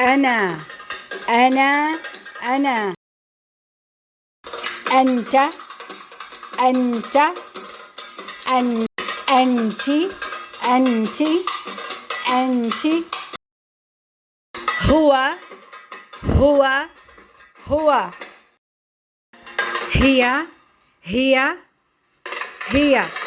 أنا أنا أنا. أنت أنت أن أنت أنت أنت. هو هو هو. هي هي هي.